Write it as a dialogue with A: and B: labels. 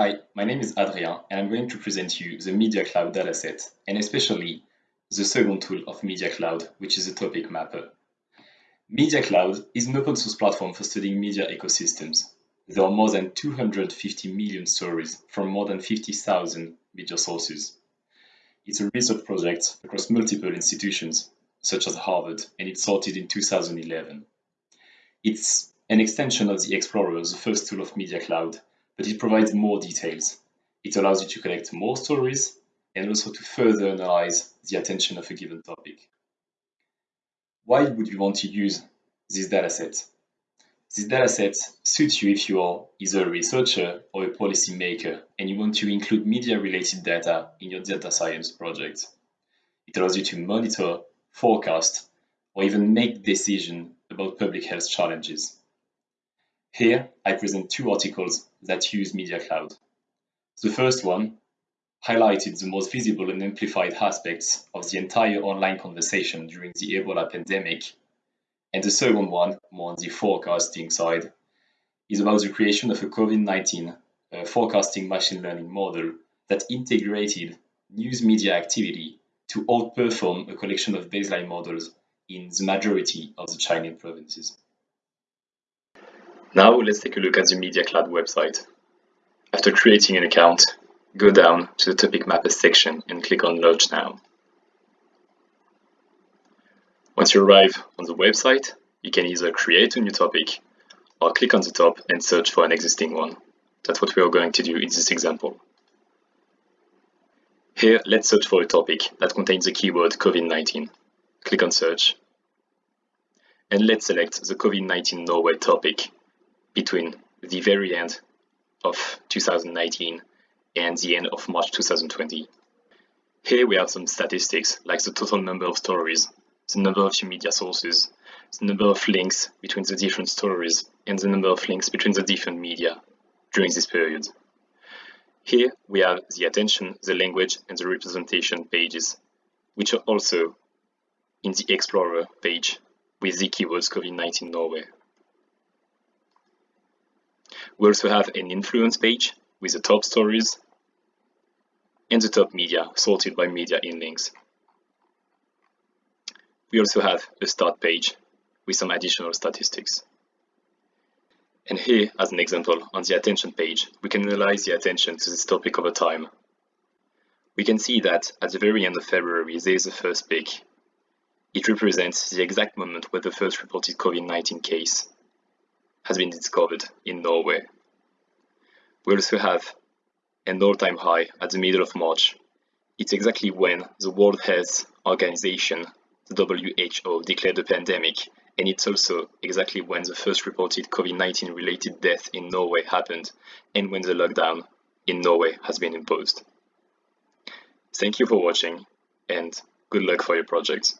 A: Hi, my name is Adrien and I'm going to present you the Media Cloud dataset and especially the second tool of Media Cloud, which is a topic mapper. Media Cloud is an open source platform for studying media ecosystems. There are more than 250 million stories from more than 50,000 media sources. It's a research project across multiple institutions, such as Harvard, and it started in 2011. It's an extension of the Explorer, the first tool of Media Cloud, but it provides more details. It allows you to collect more stories and also to further analyze the attention of a given topic. Why would you want to use this dataset? This dataset suits you if you are either a researcher or a policymaker and you want to include media-related data in your data science project. It allows you to monitor, forecast, or even make decisions about public health challenges. Here, I present two articles that use Media Cloud. The first one highlighted the most visible and amplified aspects of the entire online conversation during the Ebola pandemic. And the second one, more on the forecasting side, is about the creation of a COVID-19 uh, forecasting machine learning model that integrated news media activity to outperform a collection of baseline models in the majority of the Chinese provinces. Now let's take a look at the Media Cloud website. After creating an account, go down to the Topic Mapper section and click on Launch Now. Once you arrive on the website, you can either create a new topic or click on the top and search for an existing one. That's what we are going to do in this example. Here, let's search for a topic that contains the keyword COVID-19. Click on Search. And let's select the COVID-19 Norway topic between the very end of 2019 and the end of March 2020. Here we have some statistics like the total number of stories, the number of media sources, the number of links between the different stories, and the number of links between the different media during this period. Here we have the attention, the language, and the representation pages, which are also in the Explorer page with the keywords COVID-19 Norway. We also have an influence page with the top stories and the top media sorted by media in links. We also have a start page with some additional statistics. And here, as an example, on the attention page, we can analyze the attention to this topic over time. We can see that at the very end of February, there is a first peak. It represents the exact moment where the first reported COVID-19 case has been discovered in Norway. We also have an all-time high at the middle of March. It's exactly when the World Health Organization, the WHO, declared the pandemic, and it's also exactly when the first reported COVID-19 related death in Norway happened, and when the lockdown in Norway has been imposed. Thank you for watching, and good luck for your projects.